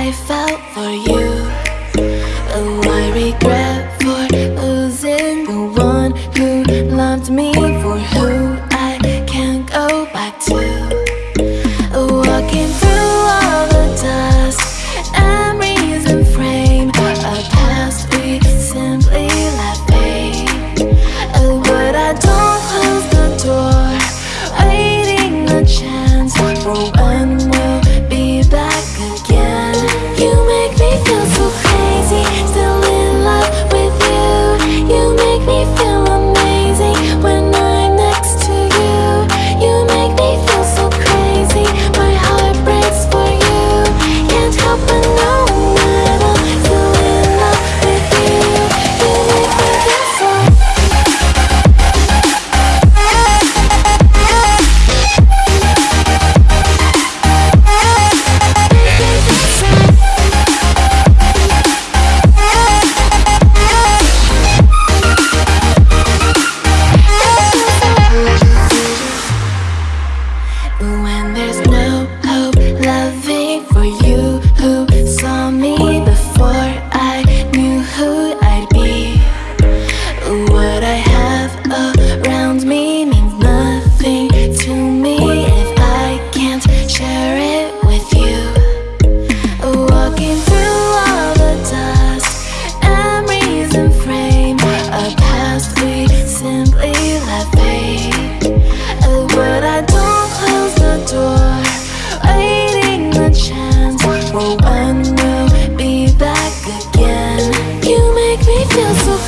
I felt for you. and I regret. make me feel so